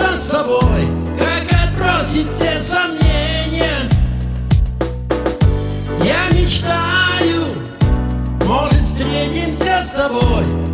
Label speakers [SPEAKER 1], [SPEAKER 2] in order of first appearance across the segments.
[SPEAKER 1] сам собой Как отбросить все сомнения. Я мечтаю Может встретимся с тобой.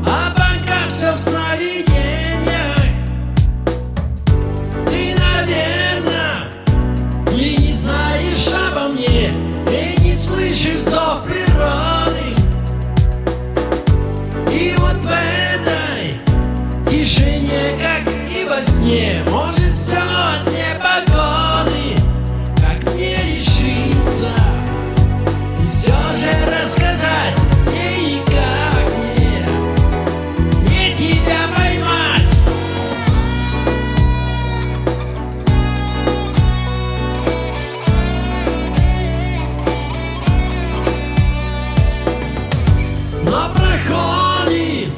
[SPEAKER 1] Но проходит,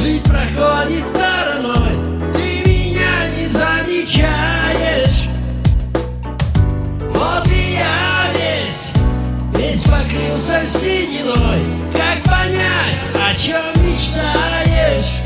[SPEAKER 1] жизнь проходит стороной Ты меня не замечаешь Вот и я весь, весь покрылся сединой Как понять, о чем мечтаешь?